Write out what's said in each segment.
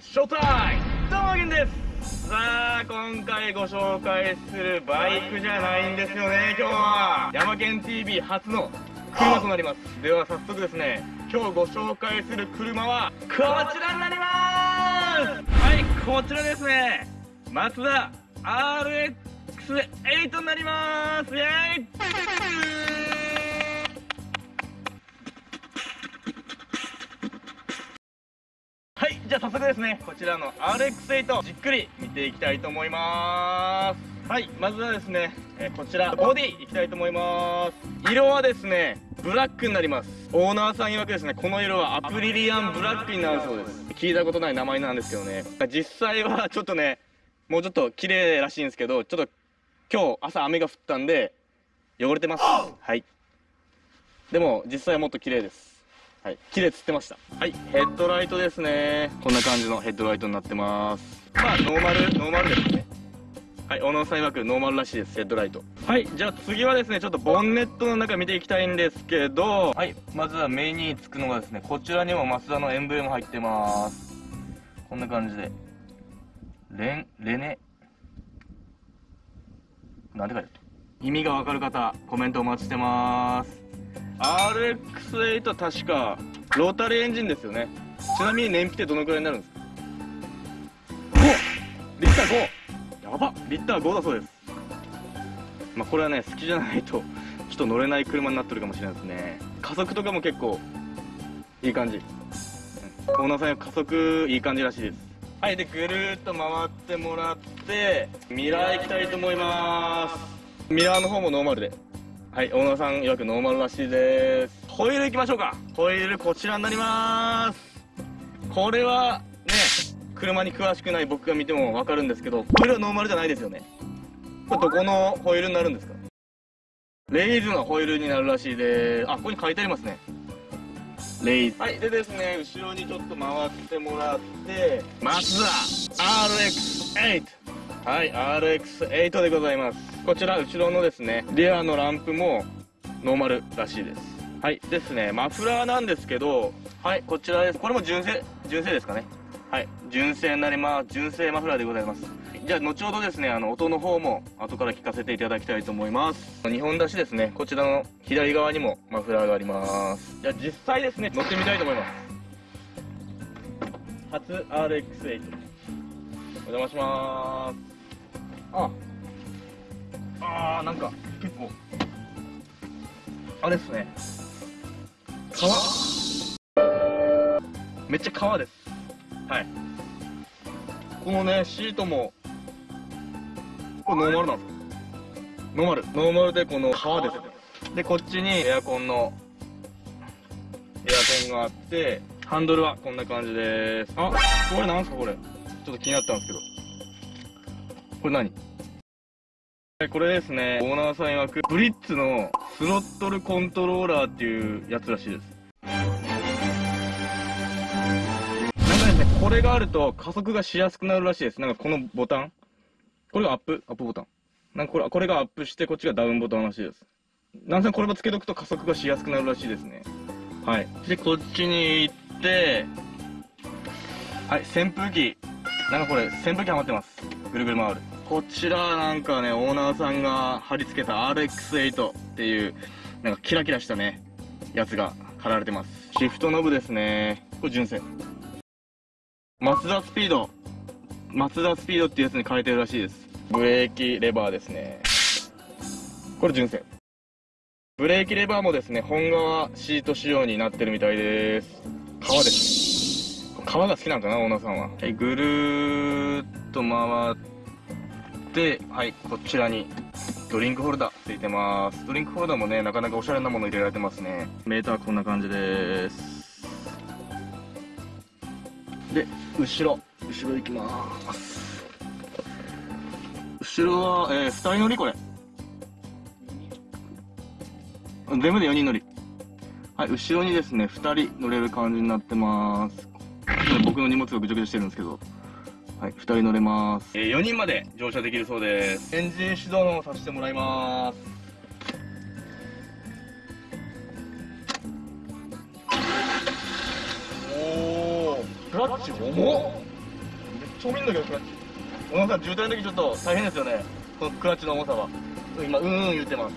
ショータイムどうもゲンです。さあ今回ご紹介するバイクじゃないんですよね今日は。ヤマケン TV 初の車となります。では早速ですね今日ご紹介する車はこちらになります。はいこちらですね。マツダ RX8 になります。イェイ。じゃあ早速ですねこちらの RX8 じっくり見ていきたいと思います。はいまずはですね、えこちらボディいきたいと思います。色はですねブラックになります。オーナーさん曰くですねこの色はアプリリアンブラックになるそうです。聞いたことない名前なんですけどね。実際はちょっとねもうちょっと綺麗らしいんですけどちょっと今日朝雨が降ったんで汚れてます。はい。でも実際はもっと綺麗です。はい、綺麗つってました。はい、ヘッドライトですね。こんな感じのヘッドライトになってます。まあ、ノーマル、ノーマルですね。はい、小野さん曰くノーマルらしいです、ヘッドライト。はい、じゃあ次はですね、ちょっとボンネットの中見ていきたいんですけど、はい、まずは目につくのがですね、こちらにもマツダのエンブレム入ってます。こんな感じで。レン、レネ。なんて書いてある？意味がわかる方、コメントお待ちしてます。RX8 確かロータリーエンジンですよね。ちなみに燃費ってどのくらいになるんですか？5リッター5やばリッター5だそうです。まあこれはね好きじゃないとちょっと乗れない車になってるかもしれないですね。加速とかも結構いい感じ、うん、オーナーさん加速いい感じらしいです。はいでぐるーっと回ってもらってミラー行きたいと思います。ミラーの方もノーマルではいオーナーさん曰くノーマルらしいです。ホイールいきましょうか。ホイールこちらになります。これはね車に詳しくない僕が見ても分かるんですけどホイールはノーマルじゃないですよね。これどこのホイールになるんですか？レイズのホイールになるらしいで。すあここに書いてありますね。レイズ。はいでですね後ろにちょっと回ってもらって。マツダ RX8 はい RX8 でございます。こちら後ろのですねリアのランプもノーマルらしいです。はいですねマフラーなんですけどはいこちらです。これも純正純正ですかね。はい純正になります。純正マフラーでございます。じゃあ後ほどですねあの音の方も後から聞かせていただきたいと思います。2本出しですね。こちらの左側にもマフラーがあります。じゃあ実際ですね乗ってみたいと思います。初 RX8 お邪魔します。あ。あーなんか結構あれっすね。革？めっちゃ革です。はい。このねシートもこれノーマルなんですかノーマル。ノーマルでこの革です。でこっちにエアコンのエアコンがあってハンドルはこんな感じです。あこれなんすかこれ？ちょっと気になったんですけどこれ何？これですね、オーナーさん曰く、ブリッツのスロットルコントローラーっていうやつらしいです。なんかですね、これがあると加速がしやすくなるらしいです。なんかこのボタン？これがアップ？アップボタン。なんかこれ、これがアップして、こっちがダウンボタンらしいです。なんせこれもつけとくと加速がしやすくなるらしいですね。はい。で、こっちに行って、はい、扇風機。なんかこれ、扇風機はまってます。ぐるぐる回る。こちらなんかね、オーナーさんが貼り付けた RX8 っていう、なんかキラキラしたね、やつが貼られてます。シフトノブですね。これ純正。マツダスピード。マツダスピードっていうやつに変えてるらしいです。ブレーキレバーですね。これ純正。ブレーキレバーもですね、本革シート仕様になってるみたいです。革です。革が好きなんかな、オーナーさんは。はい、ぐるーっと回って、で、はい、こちらにドリンクホルダーついてます。ドリンクホルダーもね、なかなかおしゃれなもの入れられてますね。メーターこんな感じです。で、後ろ、後ろ行きます。後ろは、えー、2人乗りこれ。全部で4人乗り。はい、後ろにですね、2人乗れる感じになってます。僕の荷物がぐちゃぐちゃしてるんですけど。はい、2人乗れます。えー、4人まで乗車できるそうです。エンジン始動のさせてもらいます。おー、クラッチ重っ超見んだけどクラッチ小野さん渋滞の時ちょっと大変ですよねこのクラッチの重さは今うんうん言ってます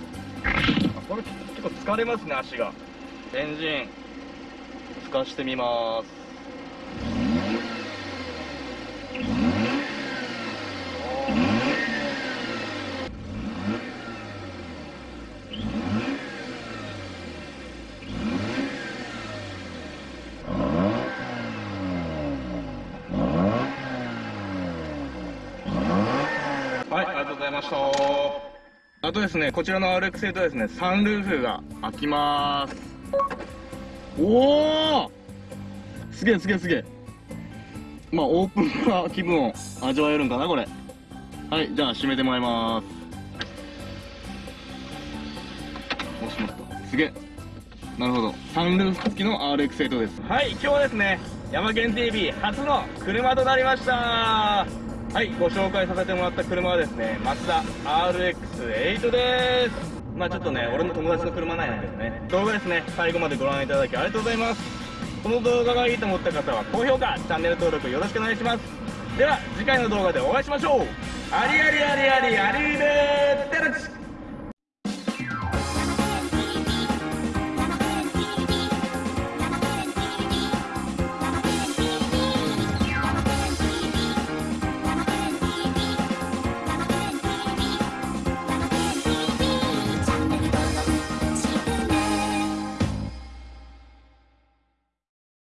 あこれ結構疲れますね足がエンジン吹かしてみますはい、ありがとうございました。あとですね、こちらの RX8 はですね、サンルーフが開きます。おおすげえすげえすげえ。まあ、オープンな気分を味わえるんかな、これ。はい、じゃあ閉めてもらいます。お、しまった。すげえ。なるほど。サンルーフ付きの RX8 です。はい、今日はですね、山県 TV 初の車となりました。はい、ご紹介させてもらった車はですね、マツダ RX8 です。まあちょっとね、俺の友達の車なんやけどね、動画ですね、最後までご覧いただきありがとうございます。この動画がいいと思った方は高評価、チャンネル登録よろしくお願いします。では、次回の動画でお会いしましょう。ありありありありありーでーってらち